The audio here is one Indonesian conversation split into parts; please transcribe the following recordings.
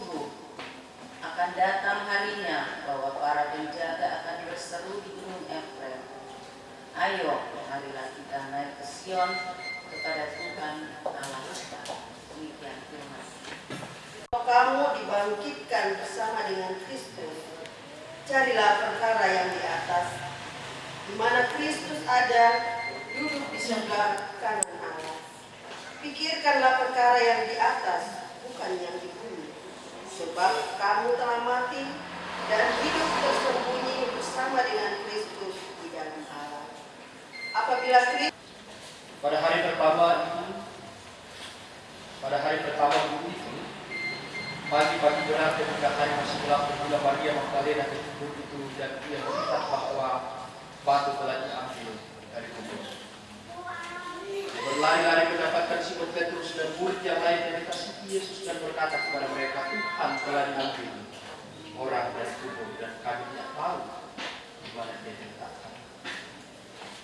Sungguh, akan datang harinya bahwa para penjaga akan berseru di gunung Efraim. Ayo, marilah kita naik ke Sion kepada Tuhan Allah kita. Demikian firman. Kamu dibangkitkan bersama dengan Kristus, carilah perkara yang di atas, di mana Kristus ada, duduk di sebelah kanan Allah. Pikirkanlah perkara yang di atas, bukan yang di. Sebab kamu telah mati dan hidup tersembunyi bersama dengan Kristus di dalam Allah. Apabila Kristus Pada hari pertama itu, pada hari pertama itu, pagi-pagi berat ketika hari masih gelap bermula Maria Magdalena kubur itu dan ia melihat bahwa batu telah diambil dari kubur. Berlari-lari mendapatkan Simon Petrus dan murid yang lain yang dikasih Yesus dan berkata kepada mereka, Tuhan telah diambil orang dari kubur dan kami tidak tahu di mana dia diletakkan.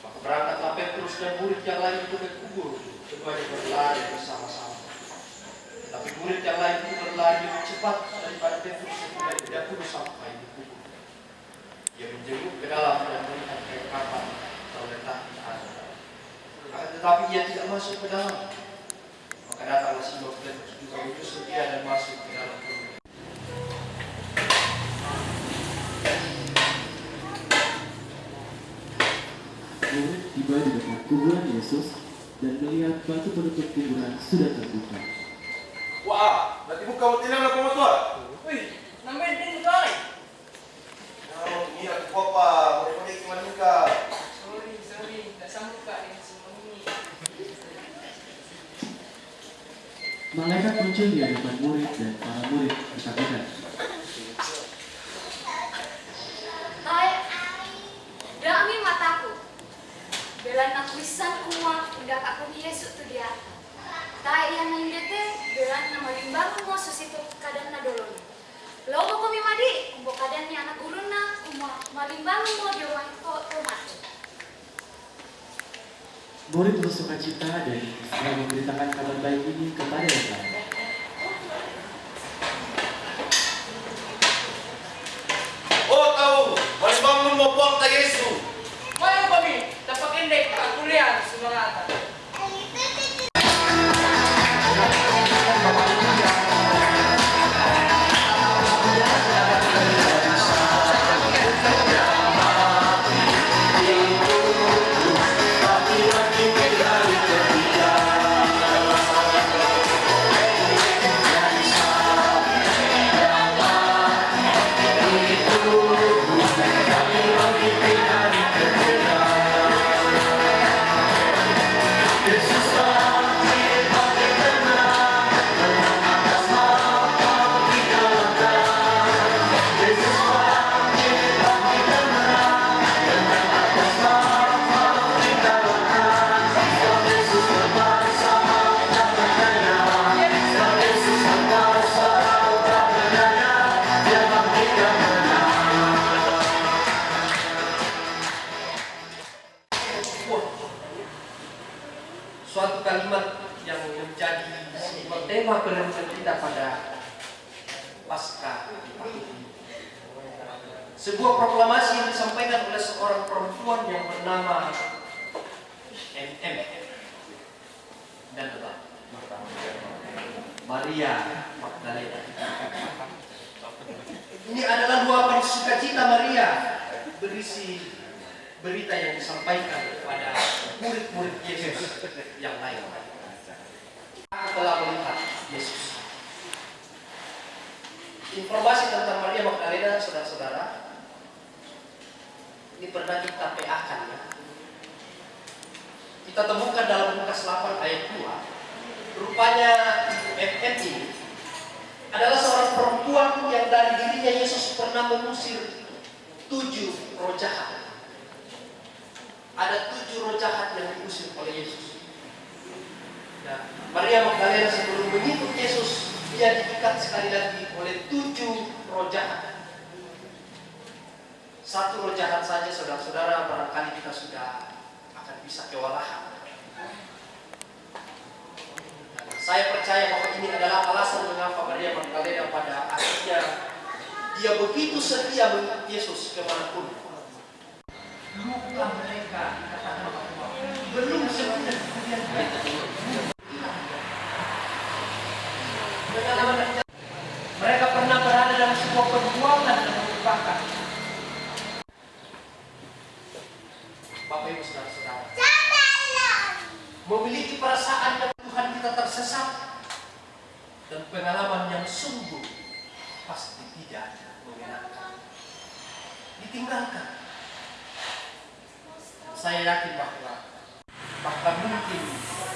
Maka berangkatlah Petrus dan murid yang lain itu ke kubur, keduanya berlari bersama-sama. Tapi murid yang lain itu berlari lebih cepat daripada Petrus sehingga tidak pun sampai di kubur. Dia menjenguk ke dalam dan melihat kain kapan terletak di atas. Tetapi ia tidak masuk ke dalam. Juga dia dan masuk ke dalam. Murid tiba di dekat kuburan Yesus dan melihat batu penutup kuburan sudah terbuka. Wah, berarti buka hotelnya lah kamu tua. Wih, namanya din kali. Oh, ini aku papa, boleh boleh cuma muka. Sorry, sorry, tak sanggup kak dengan semua ini. Malaikat muncul di hadapan murid dan para murid ketakutan. Dami mataku. Belan aku isan kumwa, undak aku Yesus dia. Tai yang nindete, belan nama limbang. Logo kami. Murid bersuka cita dan memberitakan kabar baik ini kepada yang lain. Suatu kalimat yang menjadi sebuah tema perenungan kita pada pasca. Sebuah proklamasi yang disampaikan oleh seorang perempuan yang bernama MM dan tetap Maria Magdalena. Ini adalah luapan sukacita Maria berisi berita yang disampaikan kepada murid-murid Yesus yang lain. Aku telah melihat Yesus. Informasi tentang Maria Magdalena, saudara-saudara, ini pernah kita PA-kan ya. Kita temukan dalam Lukas 8 ayat 2. Rupanya MM ini adalah seorang perempuan yang dari dirinya Yesus pernah mengusir tujuh roh jahat ada tujuh roh jahat yang diusir oleh Yesus. Nah, Maria Magdalena sebelum mengikut Yesus, dia diikat sekali lagi oleh tujuh roh jahat. Satu roh jahat saja, saudara-saudara, barangkali kita sudah akan bisa kewalahan. Saya percaya bahwa ini adalah alasan mengapa Maria Magdalena pada akhirnya dia begitu setia mengikut Yesus ke mana pun luka belum sepenuhnya mereka pernah berada dalam sebuah perjuangan dan merupakan. Bapak Ibu Saudara-saudara. Memiliki perasaan dan Tuhan kita tersesat dan pengalaman yang sungguh pasti tidak menyenangkan. Ditinggalkan. Saya yakin bahwa bahkan mungkin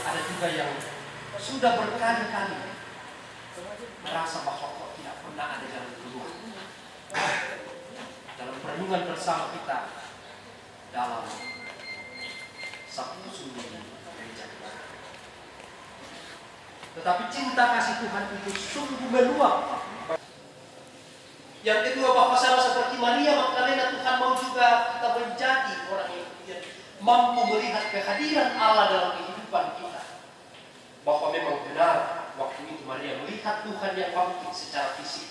ada juga yang sudah berkali-kali merasa bahwa kok tidak pernah ada jalan keluar dalam perenungan bersama kita dalam Sabtu Sunyi gereja. Tetapi cinta kasih Tuhan itu sungguh meluap. Yang kedua bahwa sama seperti Maria Magdalena Tuhan mau juga kita menjadi orang yang mampu melihat kehadiran Allah dalam kehidupan kita. Bahwa memang benar waktu itu Maria melihat Tuhan yang bangkit secara fisik.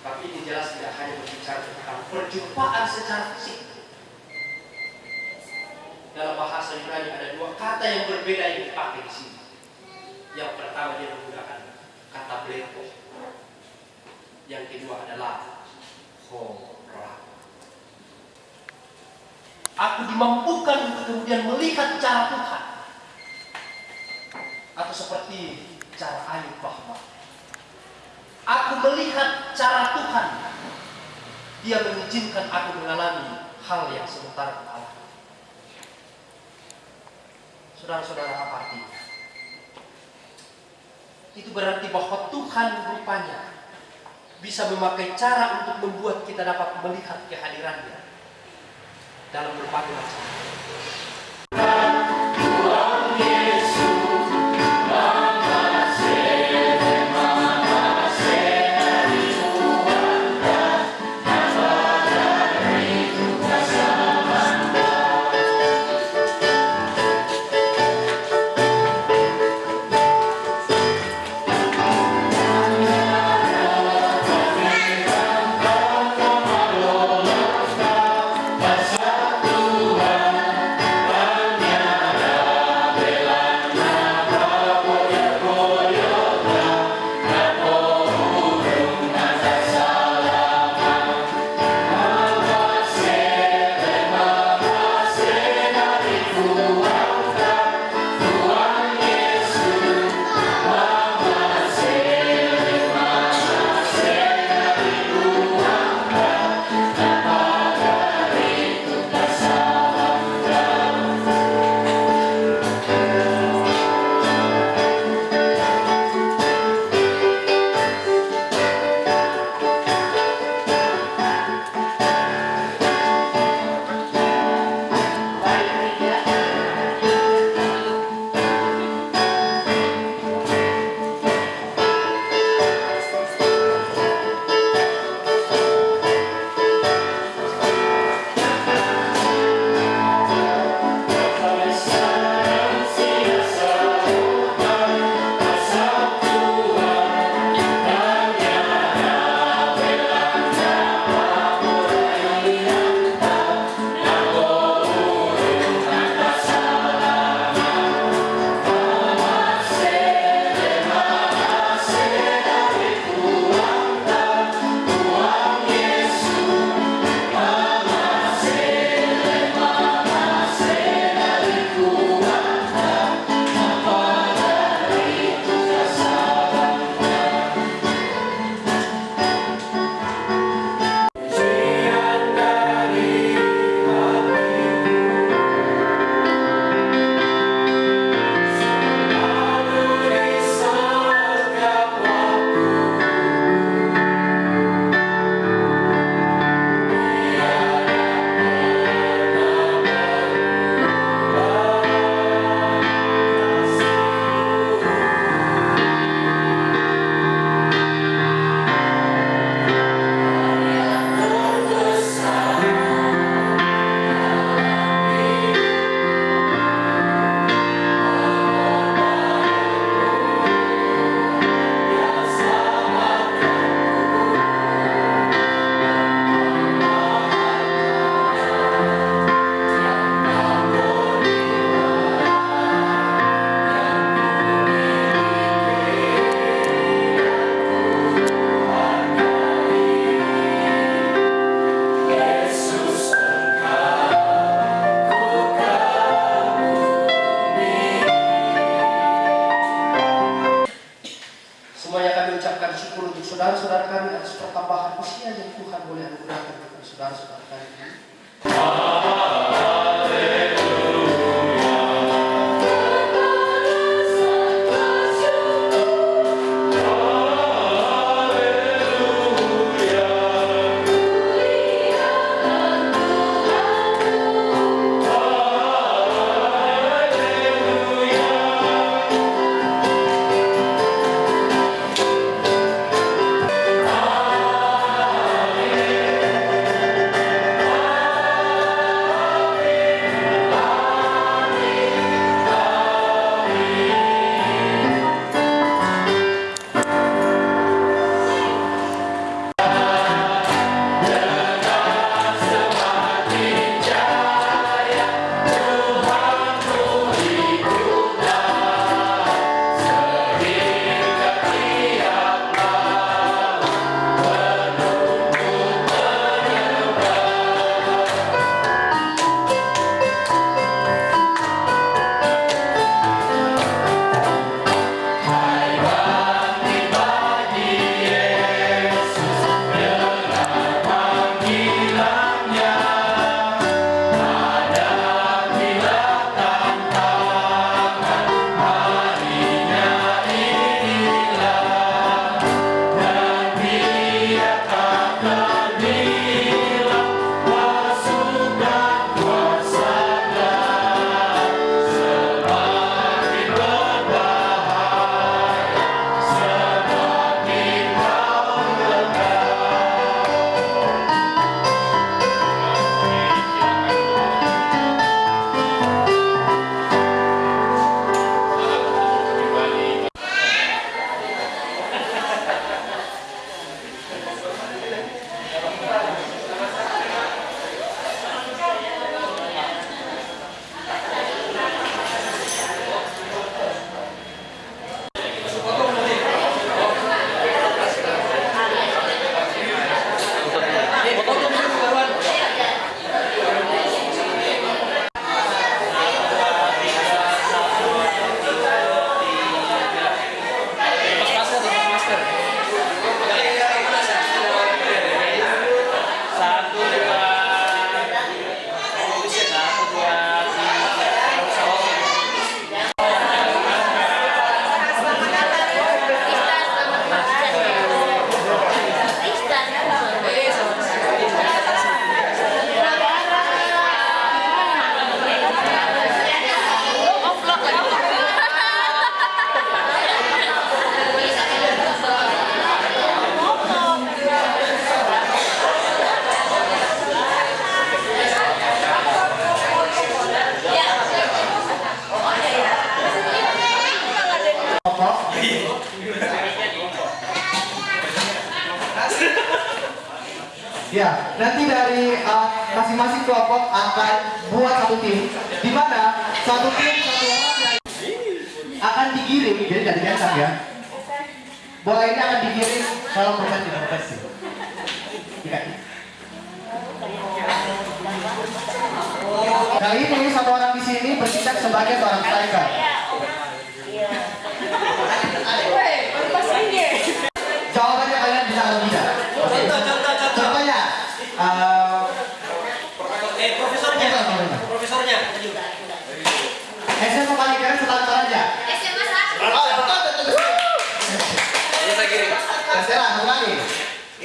Tapi ini jelas tidak hanya berbicara tentang perjumpaan secara fisik. Dalam bahasa Yunani ada dua kata yang berbeda yang dipakai di sini. Yang pertama dia menggunakan kata blepo. Yang kedua adalah hora. Aku dimampukan untuk kemudian melihat cara Tuhan. Atau seperti cara Ayub bahwa Aku melihat cara Tuhan. Dia mengizinkan aku mengalami hal yang sementara Allah. Saudara-saudara apa artinya? Itu berarti bahwa Tuhan rupanya bisa memakai cara untuk membuat kita dapat melihat kehadirannya dalam berbagai macam.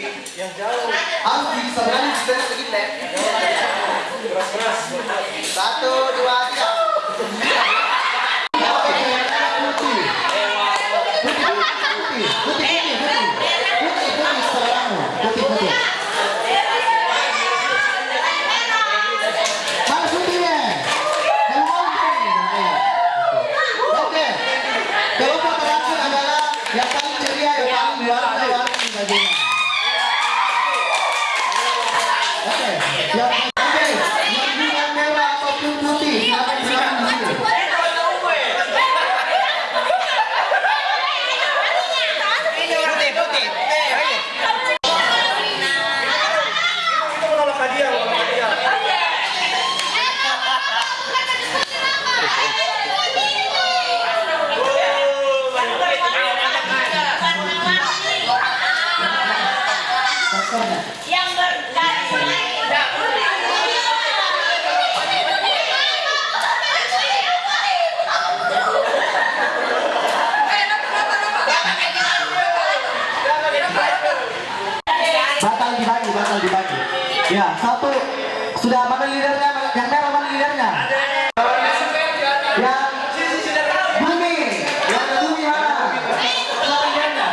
Yang jauh. Harus di sebelah di sebelah sedikit deh. Satu, dua, tiga. Oke, putih. Putih, putih, putih, putih, putih, putih, putih, putih, serangmu. Putih, putih. Mana putihnya? Yang mau putih. Oke. Kelompok terakhir adalah yang paling ceria, yang paling warna-warni bajunya. Oke, yang oke, yang dengan merah ataupun putih, silakan silakan di sini. Putih, putih. Kita menolak hadiah, menolak hadiah. Yang berkali Batal dibagi, batal dibagi. Ya, satu sudah mana leadernya? Yang merah mana leadernya? Yang bumi, yang bumi mana? Mana leadernya?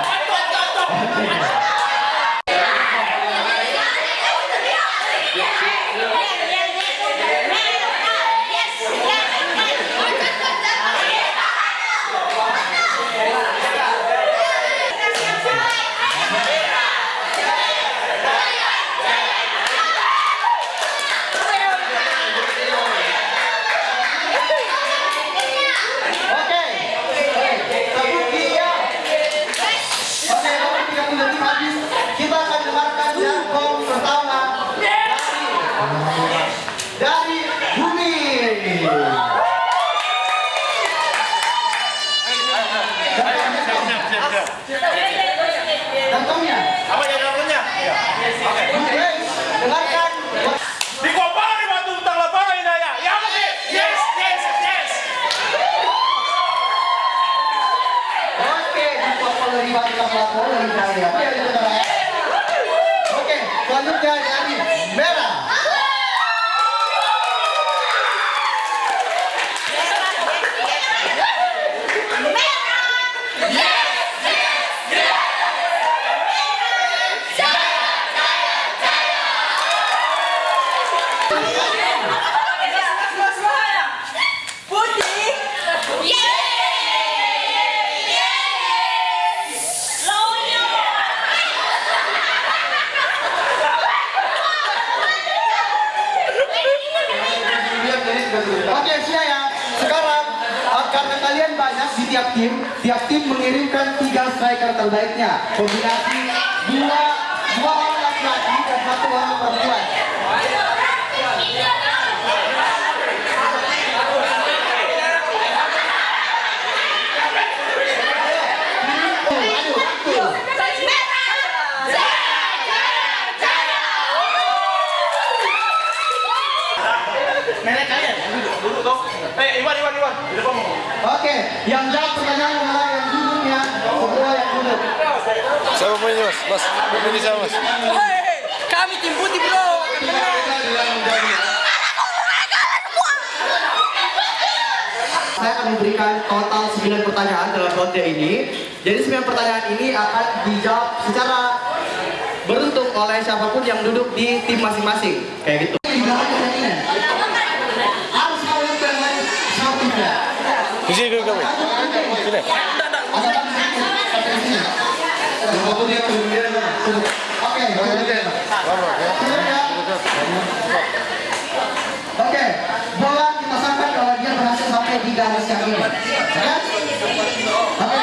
Oke. Satu tiga. Oke, waktu tiga puluh detik habis. Kita akan dengarkan jangkong pertama dari dari bumi. Jangkongnya. Apa yang namanya? Guys, dengarkan. Di Kopari batu utang lapangan ini ya. Ya apa sih? Yes, yes, yes. Oke, Oke, selanjutnya dari merah. Oke, siap ya. Sekarang uh, karena kalian banyak di tiap tim, tiap tim mengirimkan tiga striker terbaiknya. Kombinasi dua dua orang laki-laki dan satu orang perempuan. Eh, Iwan, Iwan, Iwan. Di depan. Oke, yang jawab pertanyaan adalah yang duduknya, semua yang duduk. Siapa punya mas? Mas, ini siapa mas? Kami tim putih, bro. Saya akan memberikan total 9 pertanyaan dalam ronde ini. Jadi 9 pertanyaan ini akan dijawab secara beruntung oleh siapa pun yang duduk di tim masing-masing. Kayak gitu. Oke, bola kita sangka kalau dia berhasil sampai di garis yang ini. Ya kan? Oke,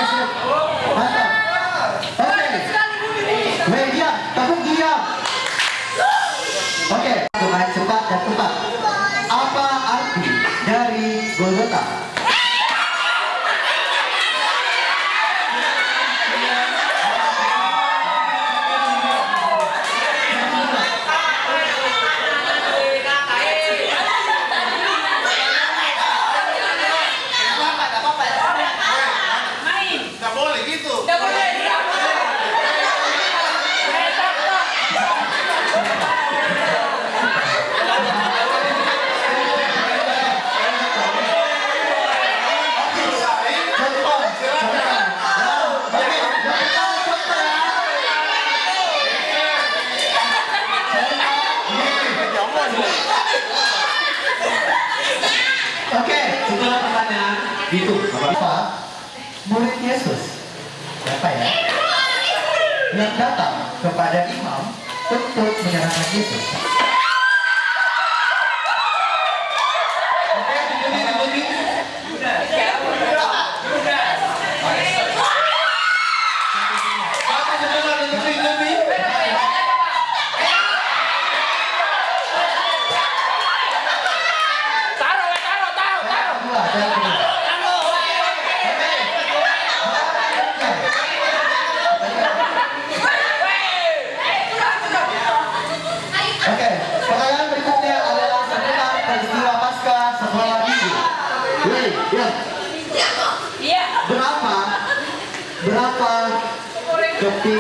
Jogpi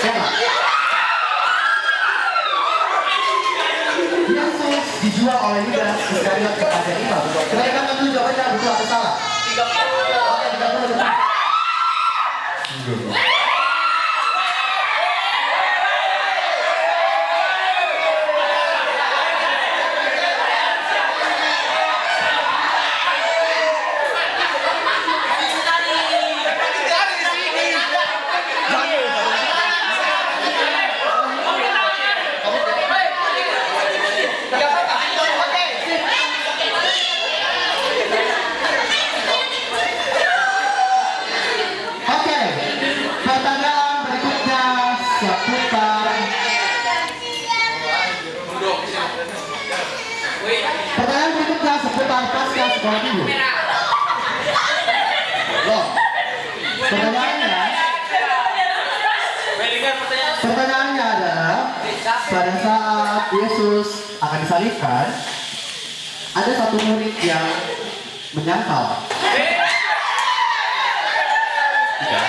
Serang. Dijual oleh Yudas Iskariot kepada kita. Kenaikan tentu jawabannya betul atau salah? pada saat Yesus akan disalibkan, ada satu murid yang menyangkal. Tidak.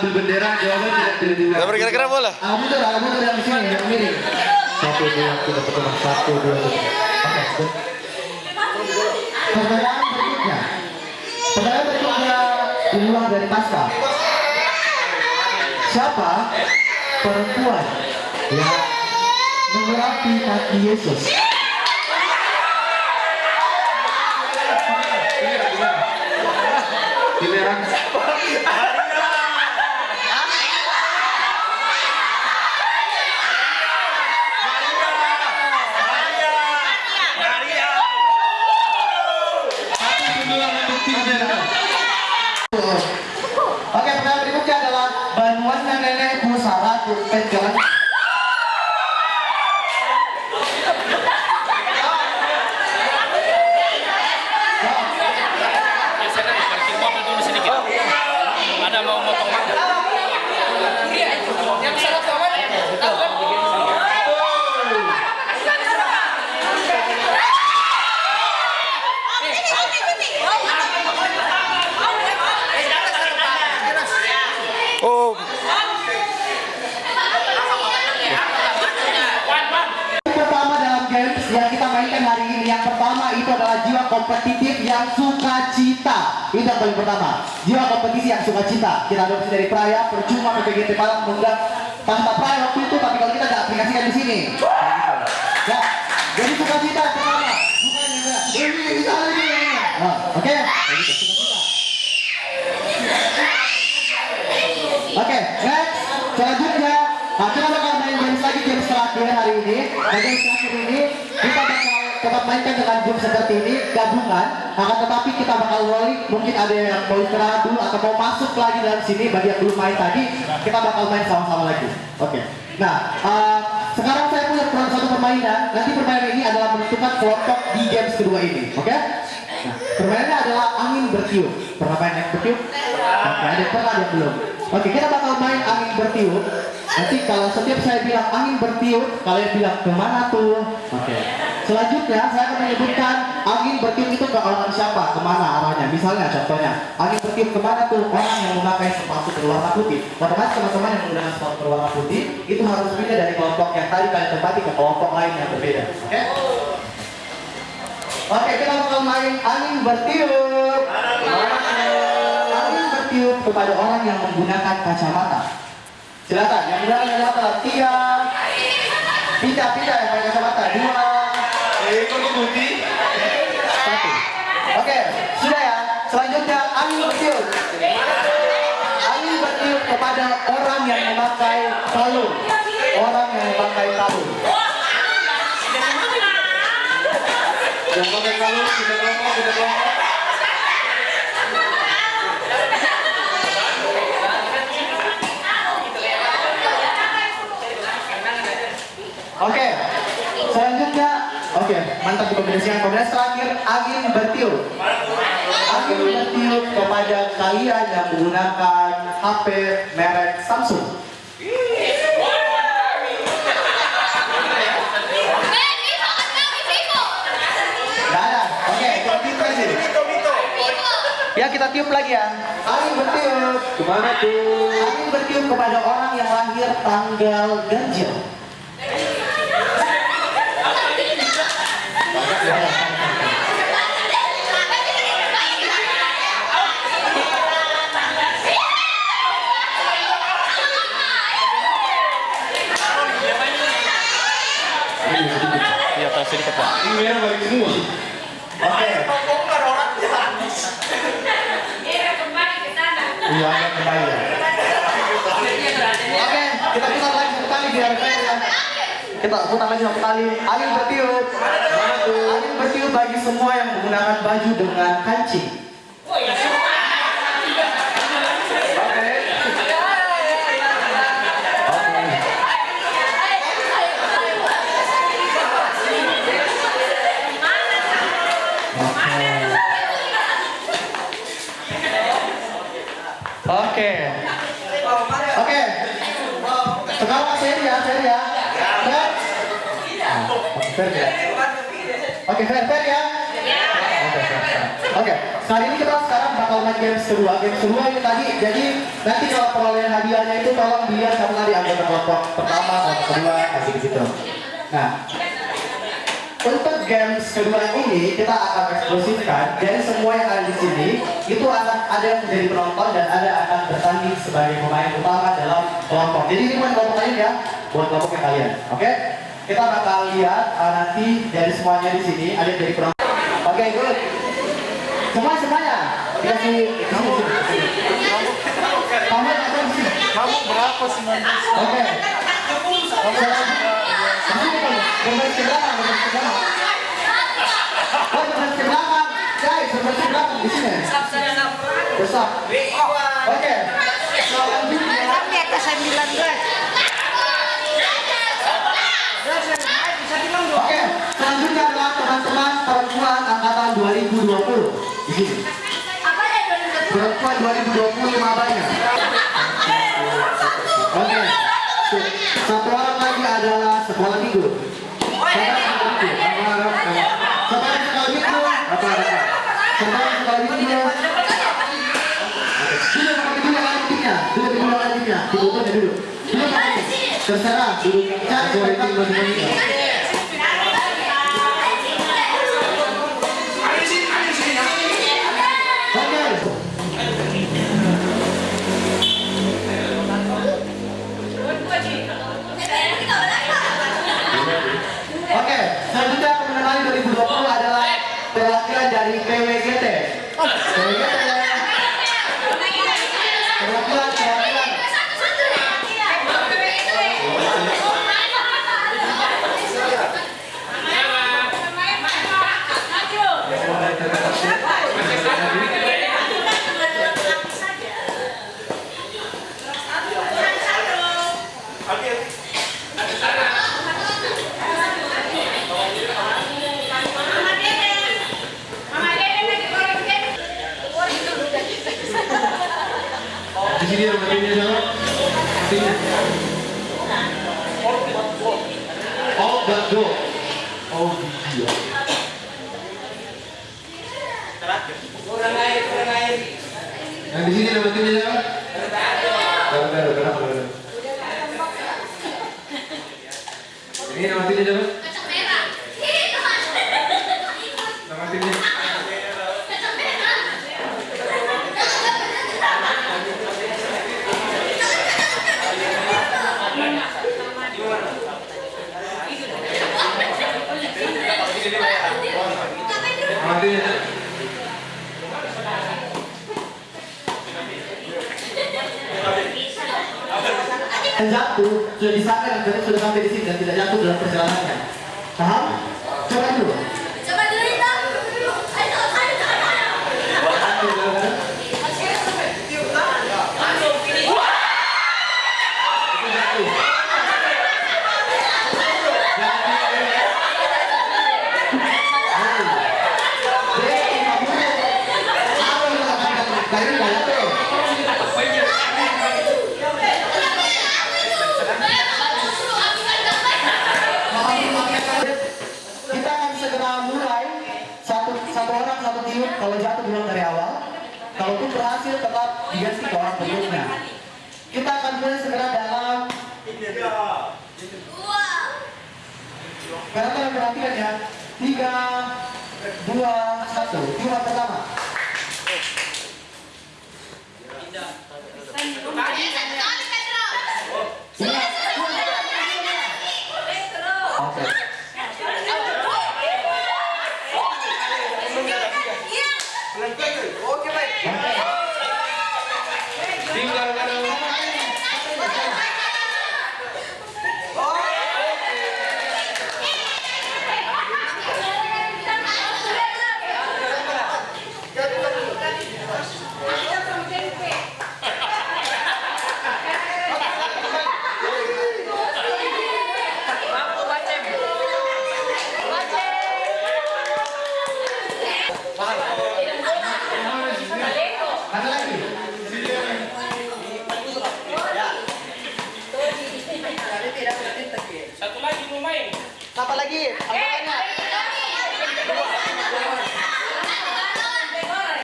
ambil bendera jawaban tidak terima. tidak, kira-kira bola. Ah, muter, ah, muter yang sini, yang miring. Satu dua tiga pertama satu dua tiga. Pertanyaan berikutnya. Pertanyaan berikutnya diulang dari pasca. Siapa perempuan yang mengurapi kaki Yesus? Yang paling pertama. Jiwa kompetisi yang sukacita. Kita adopsi dari Praya, percuma PPGT Malang mengundang tanpa Praya waktu itu, tapi kalau kita nggak aplikasikan di sini. Ya, jadi sukacita yang pertama. Bukan enggak. Ini bisa. Nah, Oke. Oke, next. Selanjutnya, nah, kita main games lagi games terakhir hari ini. Nah, games terakhir ini kita bakal tetap mainkan dengan game seperti ini gabungan. Akan tetapi kita bakal rolling. Mungkin ada yang mau istirahat dulu atau mau masuk lagi dalam sini. Bagi yang belum main tadi, kita bakal main sama-sama lagi. Oke. Nah, eh, sekarang saya punya satu permainan. Nanti permainan ini adalah menentukan kelompok di games kedua ini. Oke? Nah, permainannya adalah angin bertiup. Pernah main angin bertiup? Oke, ada pernah ada belum. Oke, kita bakal main angin bertiup. Nanti kalau setiap saya bilang angin bertiup, kalian bilang ke mana tuh? Oke. Selanjutnya saya akan menyebutkan angin bertiup itu ke orang siapa, ke mana arahnya. Misalnya contohnya, angin bertiup ke mana tuh? Orang yang memakai sepatu berwarna putih. Otomatis teman-teman yang menggunakan sepatu berwarna putih itu harus pindah dari kelompok yang tadi kalian tempati ke kelompok lain yang berbeda. Oke? Oke, kita bakal main angin bertiup. Angin bertiup kepada orang yang menggunakan kacamata. Silakan, yang menggunakan kacamata tiga. Pindah yang pakai kacamata dua. Satu. Oke, sudah ya. Selanjutnya angin bertiup. Angin bertiup kepada orang yang memakai kalung. Orang yang memakai kalung. Yang. Oke, selanjutnya, oke, mantap dikombinasikan. Kombinasi terakhir, angin bertiup. Angin bertiup kepada kalian yang menggunakan HP merek Samsung. Gak ada. Oke, kita tiup lagi. Ya kita tiup lagi ya. Angin bertiup. Ke mana tuh? Angin bertiup kepada orang yang lahir tanggal ganjil. Iya, tas sedikit pak. Oke. Iya, ada kembali ya. Oke, kita putar lagi satu kali biar fair ya. Kita putar lagi satu kali. Angin bertiup. Angin bertiup bagi semua yang menggunakan baju dengan kancing. Oke. Oke. Oke. Oke. Sekarang saya ya, saya ya. Fair. Oke, fair ya. Oke, fair, fair ya. Oke, fair, fair. Oke, kali ini kita sekarang bakal main games kedua. Games kedua ini tadi, jadi nanti kalau perolehan hadiahnya itu tolong dilihat kamu tadi anggota kelompok pertama, kelompok kedua, kasih gitu. Nah, untuk games kedua ini kita akan eksklusifkan jadi semua yang ada di sini itu akan ada yang menjadi penonton dan ada akan bertanding sebagai pemain utama dalam kelompok. Jadi ini bukan kelompok kalian ya, buat kelompok yang kalian. Oke? Kita bakal lihat uh, nanti dari semuanya di sini ada yang jadi penonton. Oke, good. Semua semuanya. Kasih kamu kamu. Kamu berapa sih nanti? Oke. Kamu. Berbaris ke belakang, berbaris ke belakang. Oh, berbaris ke belakang. Guys, berbaris ke belakang di sini. Besar. Oke. Selanjutnya. Oke, selanjutnya adalah teman-teman perempuan 2020 di sini. Perempuan 2020 mabanya. Oke. Satu orang lagi adalah sekolah minggu. Sekolah minggu. Sekolah sekolah minggu. Artinya all but go. Oh iya. Yang di sini nama timnya siapa? Baru baru kenapa baru? Ini nama timnya siapa? Dan jatuh sudah disangka ternyata sudah sampai di sini dan tidak jatuh dalam perjalanannya. orang sebelumnya. Kita akan tulis segera dalam karena kalian perhatikan ya tiga dua satu dua pertama. Indah.